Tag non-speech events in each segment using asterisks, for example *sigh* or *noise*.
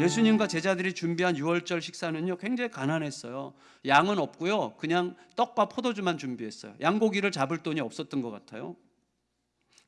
예수님과 제자들이 준비한 유월절 식사는요 굉장히 가난했어요. 양은 없고요. 그냥 떡과 포도주만 준비했어요. 양고기를 잡을 돈이 없었던 것 같아요.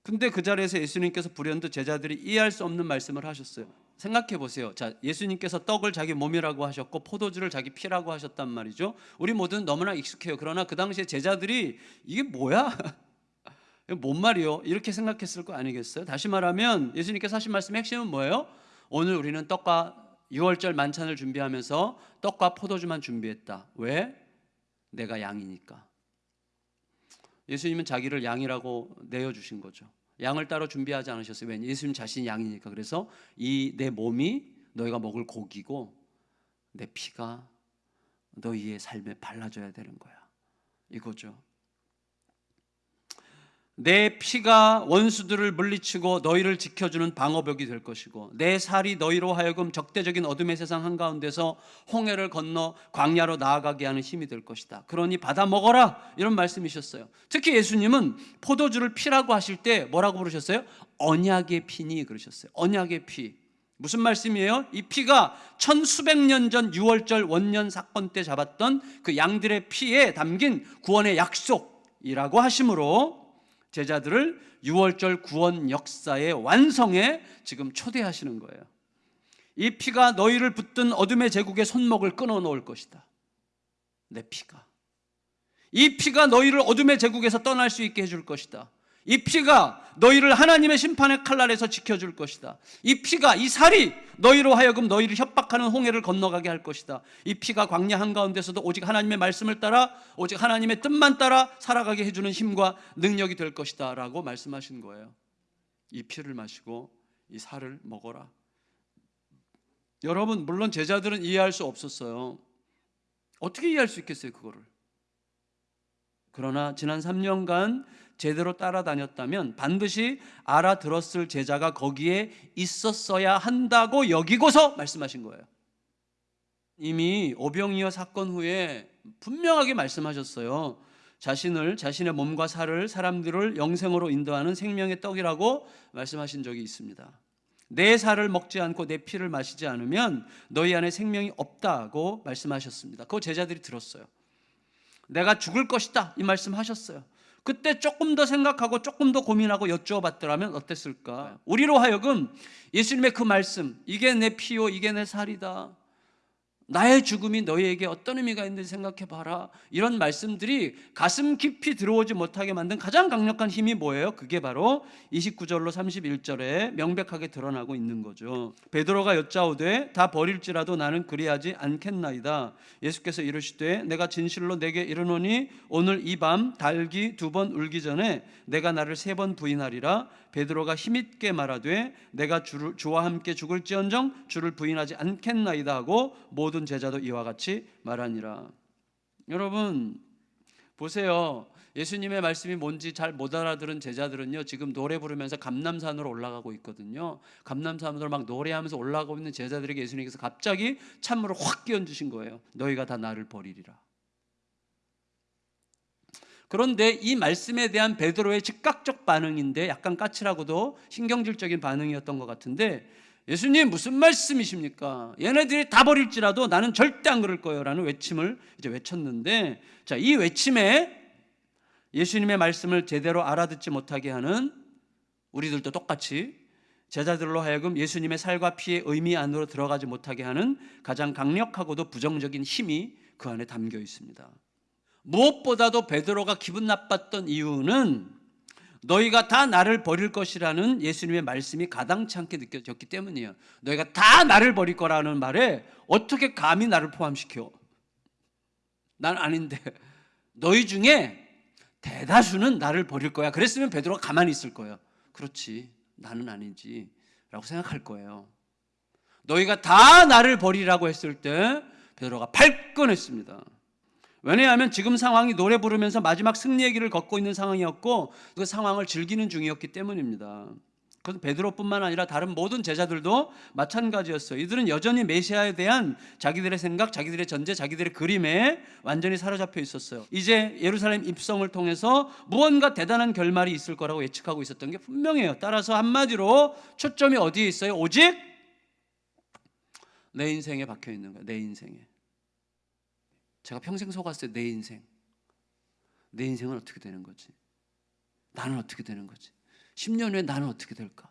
근데 그 자리에서 예수님께서 불현듯 제자들이 이해할 수 없는 말씀을 하셨어요. 생각해 보세요. 자, 예수님께서 떡을 자기 몸이라고 하셨고 포도주를 자기 피라고 하셨단 말이죠. 우리 모두는 너무나 익숙해요. 그러나 그 당시에 제자들이 이게 뭐야? *laughs* 뭔 말이요? 이렇게 생각했을 거 아니겠어요? 다시 말하면 예수님께서 하신 말씀의 핵심은 뭐예요? 오늘 우리는 떡과 6월절 만찬을 준비하면서 떡과 포도주만 준비했다. 왜? 내가 양이니까. 예수님은 자기를 양이라고 내어주신 거죠. 양을 따로 준비하지 않으셨어요. 왜냐? 예수님 자신이 양이니까. 그래서 이 내 몸이 너희가 먹을 고기고 내 피가 너희의 삶에 발라져야 되는 거야. 이거죠. 내 피가 원수들을 물리치고 너희를 지켜주는 방어벽이 될 것이고 내 살이 너희로 하여금 적대적인 어둠의 세상 한가운데서 홍해를 건너 광야로 나아가게 하는 힘이 될 것이다. 그러니 받아 먹어라 이런 말씀이셨어요. 특히 예수님은 포도주를 피라고 하실 때 뭐라고 부르셨어요? 언약의 피니 그러셨어요. 언약의 피. 무슨 말씀이에요? 이 피가 천수백 년전 유월절 원년 사건 때 잡았던 그 양들의 피에 담긴 구원의 약속이라고 하심으로 제자들을 6월절 구원 역사의 완성에 지금 초대하시는 거예요. 이 피가 너희를 붙든 어둠의 제국의 손목을 끊어 놓을 것이다. 내 피가. 이 피가 너희를 어둠의 제국에서 떠날 수 있게 해줄 것이다. 이 피가 너희를 하나님의 심판의 칼날에서 지켜줄 것이다. 이 피가 이 살이 너희로 하여금 너희를 협박하는 홍해를 건너가게 할 것이다. 이 피가 광야 한가운데서도 오직 하나님의 말씀을 따라 오직 하나님의 뜻만 따라 살아가게 해주는 힘과 능력이 될 것이다. 라고 말씀하신 거예요. 이 피를 마시고 이 살을 먹어라. 여러분, 물론 제자들은 이해할 수 없었어요. 어떻게 이해할 수 있겠어요, 그거를? 그러나 지난 3년간 제대로 따라다녔다면 반드시 알아들었을 제자가 거기에 있었어야 한다고 여기고서 말씀하신 거예요. 이미 오병이어 사건 후에 분명하게 말씀하셨어요. 자신을 자신의 몸과 살을 사람들을 영생으로 인도하는 생명의 떡이라고 말씀하신 적이 있습니다. 내 살을 먹지 않고 내 피를 마시지 않으면 너희 안에 생명이 없다고 말씀하셨습니다. 그거 제자들이 들었어요. 내가 죽을 것이다 이 말씀하셨어요. 그때 조금 더 생각하고 조금 더 고민하고 여쭈어봤더라면 어땠을까? 우리로 하여금 예수님의 그 말씀, 이게 내 피요, 이게 내 살이다. 나의 죽음이 너희에게 어떤 의미가 있는지 생각해 봐라. 이런 말씀들이 가슴 깊이 들어오지 못하게 만든 가장 강력한 힘이 뭐예요? 그게 바로 29절로 31절에 명백하게 드러나고 있는 거죠. 베드로가 여짜오되 다 버릴지라도 나는 그리하지 않겠나이다. 예수께서 이르시되 내가 진실로 내게 이르노니 오늘 이 밤 달기 두 번 울기 전에 내가 나를 세 번 부인하리라. 베드로가 힘있게 말하되 내가 주를, 주와 함께 죽을지언정 주를 부인하지 않겠나이다 하고 모든 제자도 이와 같이 말하니라. 여러분 보세요. 예수님의 말씀이 뭔지 잘 못 알아들은 제자들은요 지금 노래 부르면서 감남산으로 올라가고 있거든요. 감남산으로 막 노래하면서 올라가고 있는 제자들에게 예수님께서 갑자기 찬물을 확 끼얹으신 거예요. 너희가 다 나를 버리리라. 그런데 이 말씀에 대한 베드로의 즉각적 반응인데 약간 까칠하고도 신경질적인 반응이었던 것 같은데 예수님 무슨 말씀이십니까? 얘네들이 다 버릴지라도 나는 절대 안 그럴 거예요 라는 외침을 이제 외쳤는데 자, 이 외침에 예수님의 말씀을 제대로 알아듣지 못하게 하는 우리들도 똑같이 제자들로 하여금 예수님의 살과 피의 의미 안으로 들어가지 못하게 하는 가장 강력하고도 부정적인 힘이 그 안에 담겨 있습니다. 무엇보다도 베드로가 기분 나빴던 이유는 너희가 다 나를 버릴 것이라는 예수님의 말씀이 가당치 않게 느껴졌기 때문이에요. 너희가 다 나를 버릴 거라는 말에 어떻게 감히 나를 포함시켜? 난 아닌데 너희 중에 대다수는 나를 버릴 거야. 그랬으면 베드로가 가만히 있을 거예요. 그렇지. 나는 아니지. 라고 생각할 거예요. 너희가 다 나를 버리라고 했을 때 베드로가 발끈했습니다. 왜냐하면 지금 상황이 노래 부르면서 마지막 승리의 길을 걷고 있는 상황이었고 그 상황을 즐기는 중이었기 때문입니다. 그래서 베드로뿐만 아니라 다른 모든 제자들도 마찬가지였어요. 이들은 여전히 메시아에 대한 자기들의 생각, 자기들의 전제, 자기들의 그림에 완전히 사로잡혀 있었어요. 이제 예루살렘 입성을 통해서 무언가 대단한 결말이 있을 거라고 예측하고 있었던 게 분명해요. 따라서 한마디로 초점이 어디에 있어요? 오직 내 인생에 박혀 있는 거야. 내 인생에. 제가 평생 속았어요. 내 인생. 내 인생은 어떻게 되는 거지? 나는 어떻게 되는 거지? 10년 후에 나는 어떻게 될까?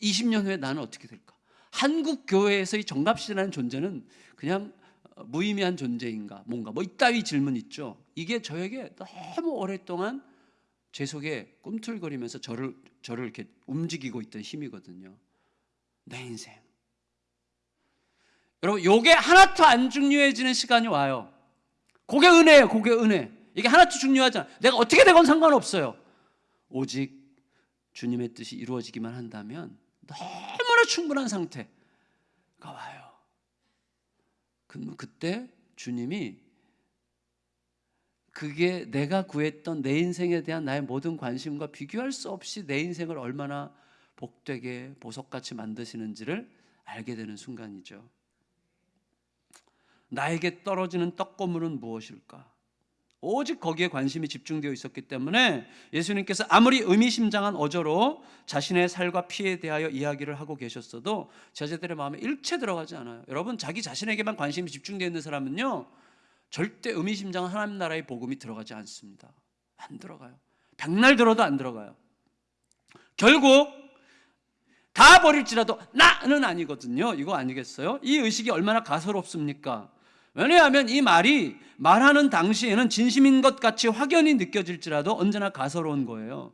20년 후에 나는 어떻게 될까? 한국 교회에서 이 정갑씨라는 존재는 그냥 무의미한 존재인가? 뭔가 뭐 이따위 질문 있죠. 이게 저에게 너무 오랫동안 제 속에 꿈틀거리면서 저를 저를 이렇게 움직이고 있던 힘이거든요. 내 인생. 여러분, 요게 하나도 안 중요해지는 시간이 와요. 그게 은혜예요. 그게 은혜. 이게 하나도 중요하지 않아. 내가 어떻게 되건 상관없어요. 오직 주님의 뜻이 이루어지기만 한다면 너무나 충분한 상태가 와요. 그럼 그때 주님이 그게 내가 구했던 내 인생에 대한 나의 모든 관심과 비교할 수 없이 내 인생을 얼마나 복되게 보석같이 만드시는지를 알게 되는 순간이죠. 나에게 떨어지는 떡고물은 무엇일까? 오직 거기에 관심이 집중되어 있었기 때문에 예수님께서 아무리 의미심장한 어조로 자신의 살과 피에 대하여 이야기를 하고 계셨어도 제자들의 마음에 일체 들어가지 않아요. 여러분 자기 자신에게만 관심이 집중되어 있는 사람은요 절대 의미심장한 하나님 나라의 복음이 들어가지 않습니다. 안 들어가요. 백날 들어도 안 들어가요. 결국 다 버릴지라도 나는 아니거든요. 이거 아니겠어요? 이 의식이 얼마나 가소롭습니까? 왜냐하면 이 말이 말하는 당시에는 진심인 것 같이 확연히 느껴질지라도 언제나 가소로운 거예요.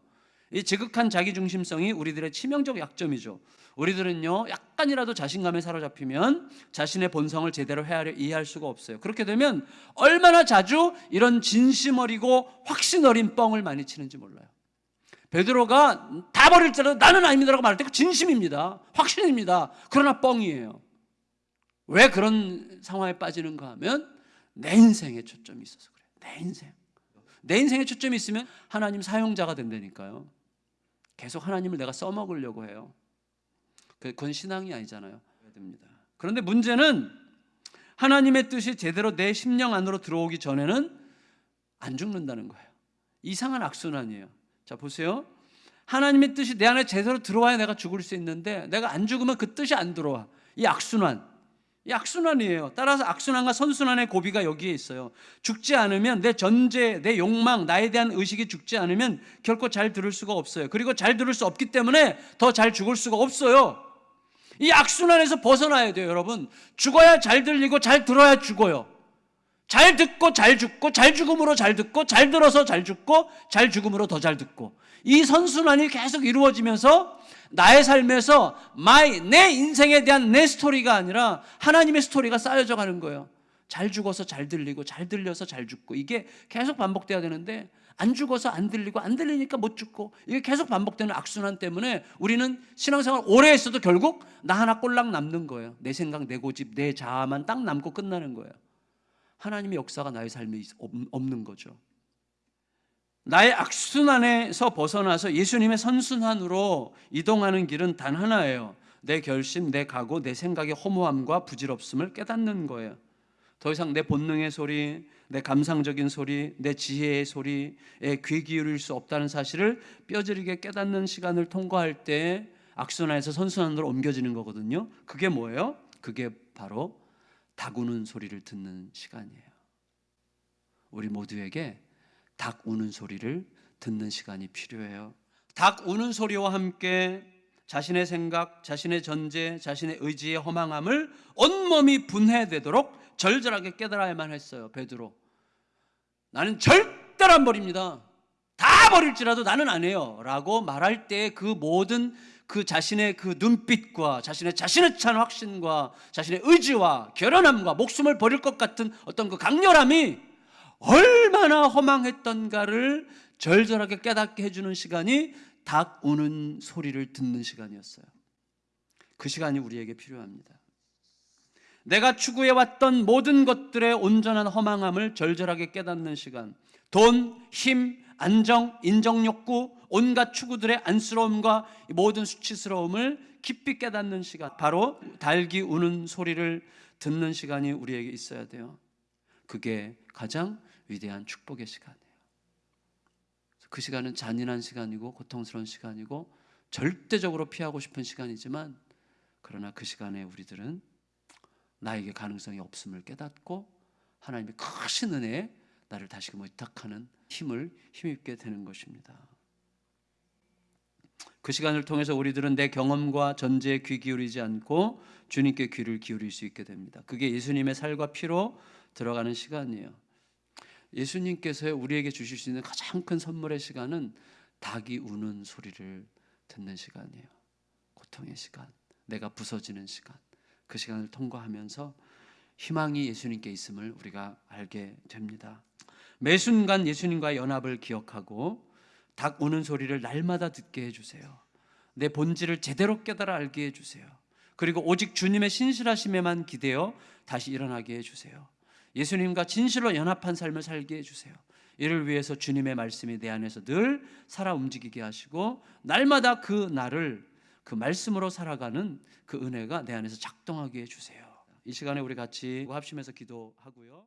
이 지극한 자기중심성이 우리들의 치명적 약점이죠. 우리들은요, 약간이라도 자신감에 사로잡히면 자신의 본성을 제대로 헤아려 이해할 수가 없어요. 그렇게 되면 얼마나 자주 이런 진심 어리고 확신 어린 뻥을 많이 치는지 몰라요. 베드로가 다 버릴지라도 나는 아닙니다라고 말할 때그 진심입니다. 확신입니다. 그러나 뻥이에요. 왜 그런 상황에 빠지는가 하면 내 인생에 초점이 있어서 그래. 내 인생. 내 인생에 초점이 있으면 하나님 사용자가 된다니까요. 계속 하나님을 내가 써먹으려고 해요. 그건 신앙이 아니잖아요. 그런데 문제는 하나님의 뜻이 제대로 내 심령 안으로 들어오기 전에는 안 죽는다는 거예요. 이상한 악순환이에요. 자, 보세요. 하나님의 뜻이 내 안에 제대로 들어와야 내가 죽을 수 있는데 내가 안 죽으면 그 뜻이 안 들어와. 이 악순환. 이 악순환이에요. 따라서 악순환과 선순환의 고비가 여기에 있어요. 죽지 않으면 내 전제, 내 욕망, 나에 대한 의식이 죽지 않으면 결코 잘 들을 수가 없어요. 그리고 잘 들을 수 없기 때문에 더 잘 죽을 수가 없어요. 이 악순환에서 벗어나야 돼요, 여러분. 죽어야 잘 들리고 잘 들어야 죽어요. 잘 듣고 잘 죽고 잘 죽음으로 잘 듣고 잘 들어서 잘 죽고 잘 죽음으로 더 잘 듣고 이 선순환이 계속 이루어지면서 나의 삶에서 my 내 인생에 대한 내 스토리가 아니라 하나님의 스토리가 쌓여져 가는 거예요. 잘 죽어서 잘 들리고 잘 들려서 잘 죽고 이게 계속 반복돼야 되는데 안 죽어서 안 들리고 안 들리니까 못 죽고 이게 계속 반복되는 악순환 때문에 우리는 신앙생활 오래 했어도 결국 나 하나 꼴랑 남는 거예요. 내 생각, 내 고집, 내 자아만 딱 남고 끝나는 거예요. 하나님의 역사가 나의 삶에 없는 거죠. 나의 악순환에서 벗어나서 예수님의 선순환으로 이동하는 길은 단 하나예요. 내 결심, 내 각오, 내 생각의 허무함과 부질없음을 깨닫는 거예요. 더 이상 내 본능의 소리, 내 감상적인 소리, 내 지혜의 소리에 귀 기울일 수 없다는 사실을 뼈저리게 깨닫는 시간을 통과할 때 악순환에서 선순환으로 옮겨지는 거거든요. 그게 뭐예요? 그게 바로 닭우는 소리를 듣는 시간이에요. 우리 모두에게 닭 우는 소리를 듣는 시간이 필요해요. 닭 우는 소리와 함께 자신의 생각, 자신의 전제, 자신의 의지의 허망함을 온몸이 분해되도록 절절하게 깨달아야만 했어요. 베드로. 나는 절대로 안 버립니다. 다 버릴지라도 나는 안 해요. 라고 말할 때 그 모든 그 자신의 그 눈빛과 자신의 자신의 찬 확신과 자신의 의지와 결연함과 목숨을 버릴 것 같은 어떤 그 강렬함이 얼마나 허망했던가를 절절하게 깨닫게 해주는 시간이 닭 우는 소리를 듣는 시간이었어요. 그 시간이 우리에게 필요합니다. 내가 추구해왔던 모든 것들의 온전한 허망함을 절절하게 깨닫는 시간. 돈, 힘, 안정, 인정욕구, 온갖 추구들의 안쓰러움과 모든 수치스러움을 깊이 깨닫는 시간. 바로 달기 우는 소리를 듣는 시간이 우리에게 있어야 돼요. 그게 가장 위대한 축복의 시간이에요. 그 시간은 잔인한 시간이고 고통스러운 시간이고 절대적으로 피하고 싶은 시간이지만 그러나 그 시간에 우리들은 나에게 가능성이 없음을 깨닫고 하나님의 크신 은혜에 나를 다시금 의탁하는 힘을 힘입게 되는 것입니다. 그 시간을 통해서 우리들은 내 경험과 전제에 귀 기울이지 않고 주님께 귀를 기울일 수 있게 됩니다. 그게 예수님의 살과 피로 들어가는 시간이에요. 예수님께서 우리에게 주실 수 있는 가장 큰 선물의 시간은 닭이 우는 소리를 듣는 시간이에요. 고통의 시간, 내가 부서지는 시간. 그 시간을 통과하면서 희망이 예수님께 있음을 우리가 알게 됩니다. 매 순간 예수님과의 연합을 기억하고 닭 우는 소리를 날마다 듣게 해주세요. 내 본질을 제대로 깨달아 알게 해주세요. 그리고 오직 주님의 신실하심에만 기대어 다시 일어나게 해주세요. 예수님과 진실로 연합한 삶을 살게 해주세요. 이를 위해서 주님의 말씀이 내 안에서 늘 살아 움직이게 하시고 날마다 그 날을 그 말씀으로 살아가는 그 은혜가 내 안에서 작동하게 해주세요. 이 시간에 우리 같이 합심해서 기도하고요.